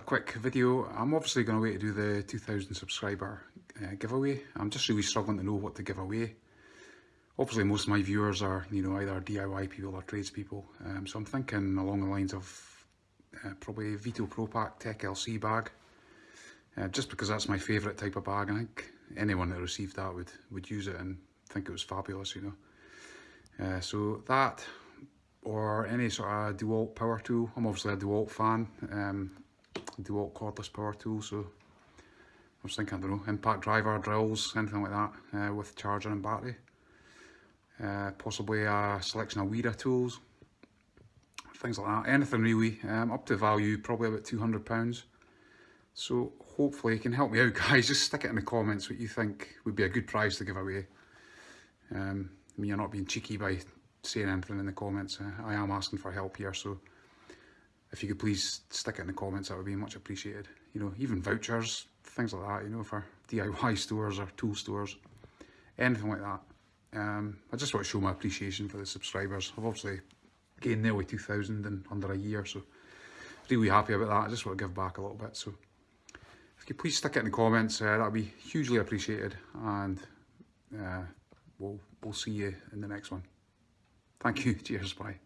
quick video. I'm obviously going to wait to do the 2000 subscriber uh, giveaway. I'm just really struggling to know what to give away. Obviously most of my viewers are, you know, either DIY people or tradespeople. Um, so I'm thinking along the lines of uh, probably Veto Pro Pac Tech LC bag. Uh, just because that's my favourite type of bag. I think anyone that received that would, would use it and think it was fabulous, you know. Uh, so that or any sort of DeWalt power tool. I'm obviously a DeWalt fan, um, DeWalt cordless power tool, so I was thinking, I don't know, impact driver, drills, anything like that uh, with charger and battery. Uh, possibly a selection of Wera tools, things like that, anything really, um, up to value, probably about £200. So hopefully you can help me out guys, just stick it in the comments what you think would be a good prize to give away. Um, I mean, you're not being cheeky by saying anything in the comments. Uh, I am asking for help here, so if you could please stick it in the comments, that would be much appreciated. You know, even vouchers, things like that, you know, for DIY stores or tool stores, anything like that. Um, I just want to show my appreciation for the subscribers. I've obviously gained nearly 2,000 in under a year, so really happy about that. I just want to give back a little bit. So if you please stick it in the comments, uh, that would be hugely appreciated. And uh, we'll, we'll see you in the next one. Thank you. Cheers. Bye.